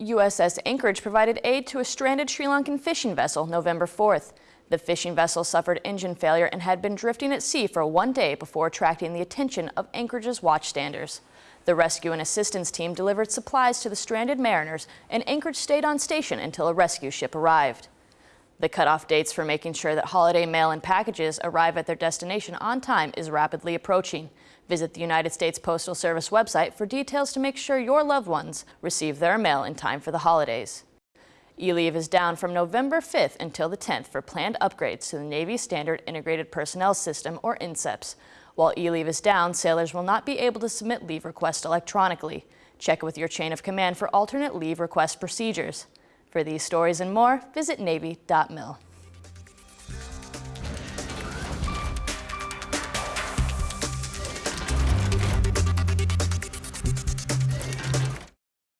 USS Anchorage provided aid to a stranded Sri Lankan fishing vessel November 4th. The fishing vessel suffered engine failure and had been drifting at sea for one day before attracting the attention of Anchorage's watchstanders. The rescue and assistance team delivered supplies to the stranded mariners, and Anchorage stayed on station until a rescue ship arrived. The cutoff dates for making sure that holiday mail and packages arrive at their destination on time is rapidly approaching. Visit the United States Postal Service website for details to make sure your loved ones receive their mail in time for the holidays. E-Leave is down from November 5th until the 10th for planned upgrades to the Navy Standard Integrated Personnel System, or NSIPS. While E-Leave is down, sailors will not be able to submit leave requests electronically. Check with your chain of command for alternate leave request procedures. For these stories and more, visit Navy.mil.